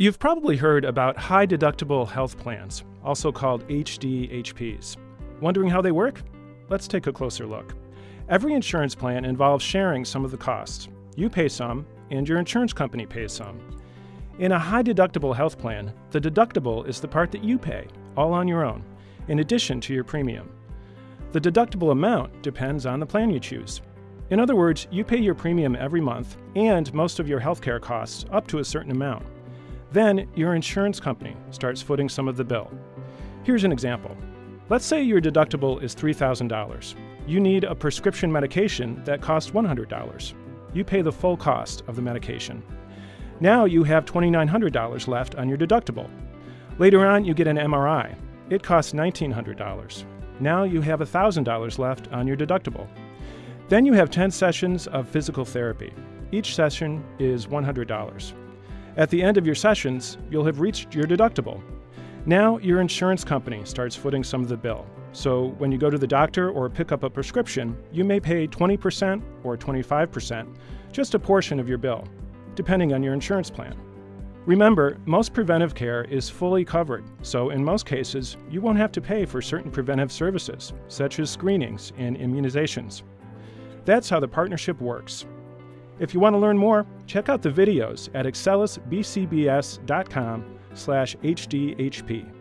You've probably heard about high deductible health plans, also called HDHPs. Wondering how they work? Let's take a closer look. Every insurance plan involves sharing some of the costs. You pay some, and your insurance company pays some. In a high deductible health plan, the deductible is the part that you pay, all on your own, in addition to your premium. The deductible amount depends on the plan you choose. In other words, you pay your premium every month and most of your healthcare costs up to a certain amount. Then, your insurance company starts footing some of the bill. Here's an example. Let's say your deductible is $3,000. You need a prescription medication that costs $100. You pay the full cost of the medication. Now you have $2,900 left on your deductible. Later on, you get an MRI. It costs $1,900. Now you have $1,000 left on your deductible. Then you have 10 sessions of physical therapy. Each session is $100. At the end of your sessions, you'll have reached your deductible. Now, your insurance company starts footing some of the bill. So, when you go to the doctor or pick up a prescription, you may pay 20% or 25%, just a portion of your bill, depending on your insurance plan. Remember, most preventive care is fully covered, so in most cases, you won't have to pay for certain preventive services, such as screenings and immunizations. That's how the partnership works. If you want to learn more, check out the videos at excellusbcbs.com slash hdhp.